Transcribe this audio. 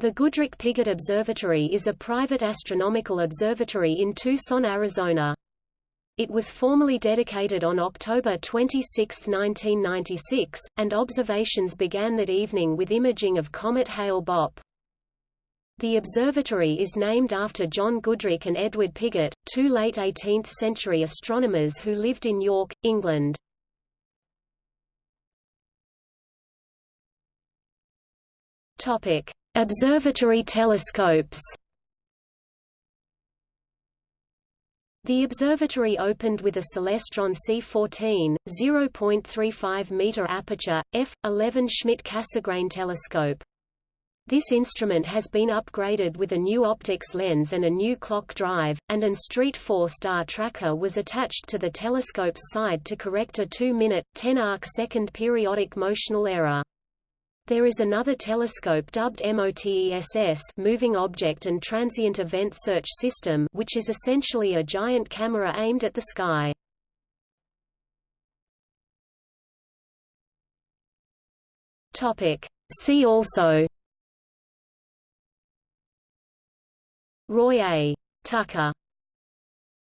The Goodricke-Pigott Observatory is a private astronomical observatory in Tucson, Arizona. It was formally dedicated on October 26, 1996, and observations began that evening with imaging of comet Hale-Bopp. The observatory is named after John Goodricke and Edward Pigott, two late 18th-century astronomers who lived in York, England. Topic: Observatory telescopes The observatory opened with a Celestron C14, 0.35-meter aperture, f11 Schmidt-Cassegrain telescope. This instrument has been upgraded with a new optics lens and a new clock drive, and an ST-4 star tracker was attached to the telescope's side to correct a 2-minute, 10-arc second periodic motional error. There is another telescope dubbed MOTESS Moving Object and Transient Event Search System which is essentially a giant camera aimed at the sky. See also Roy A. Tucker